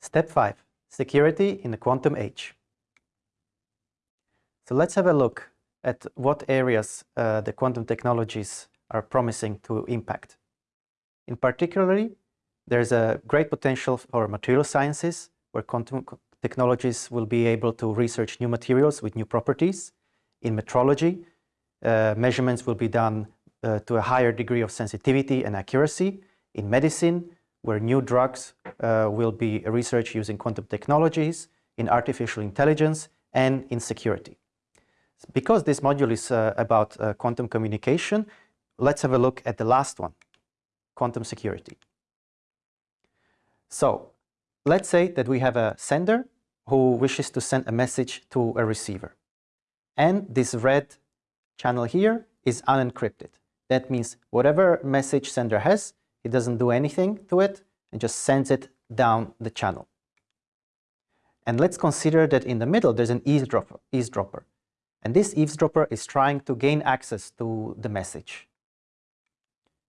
Step 5. Security in the quantum age. So let's have a look at what areas uh, the quantum technologies are promising to impact. In particularly, there's a great potential for material sciences, where quantum technologies will be able to research new materials with new properties. In metrology, uh, measurements will be done uh, to a higher degree of sensitivity and accuracy. In medicine, where new drugs will be research using quantum technologies, in artificial intelligence, and in security. Because this module is uh, about uh, quantum communication, let's have a look at the last one, quantum security. So, let's say that we have a sender who wishes to send a message to a receiver. And this red channel here is unencrypted. That means whatever message sender has, it doesn't do anything to it and just sends it down the channel. And let's consider that in the middle there's an eavesdropper, eavesdropper. And this eavesdropper is trying to gain access to the message.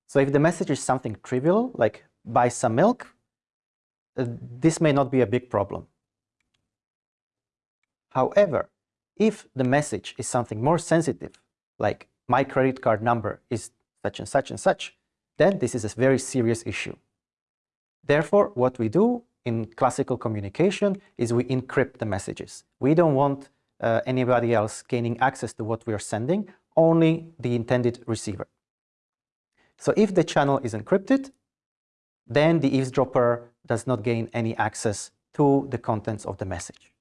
So if the message is something trivial, like buy some milk, uh, this may not be a big problem. However, if the message is something more sensitive, like my credit card number is such and such and such, then this is a very serious issue. Therefore, what we do in classical communication is we encrypt the messages. We don't want uh, anybody else gaining access to what we are sending, only the intended receiver. So if the channel is encrypted, then the eavesdropper does not gain any access to the contents of the message.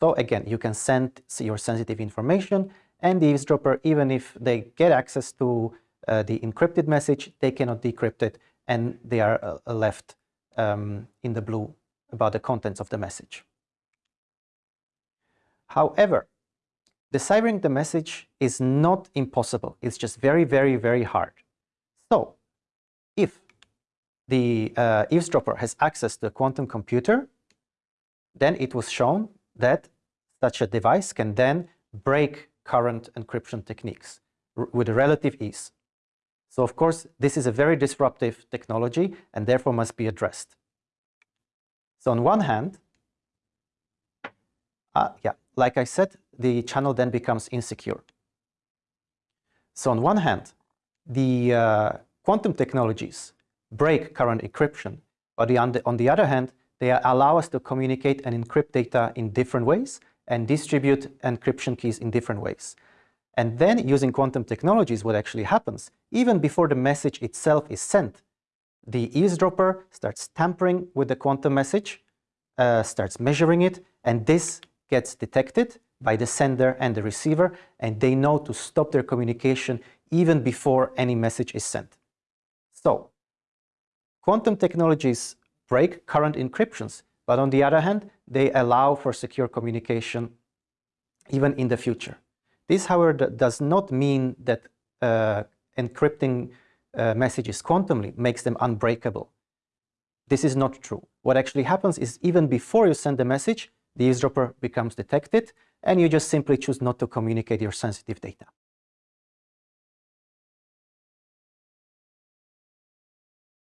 So again, you can send your sensitive information and the eavesdropper, even if they get access to uh, the encrypted message, they cannot decrypt it and they are uh, left um, in the blue about the contents of the message. However, deciphering the message is not impossible. It's just very, very, very hard. So, if the uh, eavesdropper has access to a quantum computer, then it was shown that such a device can then break current encryption techniques with relative ease. So of course, this is a very disruptive technology and therefore must be addressed. So on one hand, uh, yeah, like I said, the channel then becomes insecure. So on one hand, the uh, quantum technologies break current encryption, but on, the, on the other hand, they allow us to communicate and encrypt data in different ways and distribute encryption keys in different ways. And then using quantum technologies, what actually happens, even before the message itself is sent, the eavesdropper starts tampering with the quantum message, uh, starts measuring it, and this gets detected by the sender and the receiver, and they know to stop their communication even before any message is sent. So, quantum technologies break current encryptions, but on the other hand, they allow for secure communication even in the future. This, however, does not mean that uh, encrypting uh, messages quantumly makes them unbreakable. This is not true. What actually happens is even before you send the message, the eavesdropper becomes detected and you just simply choose not to communicate your sensitive data.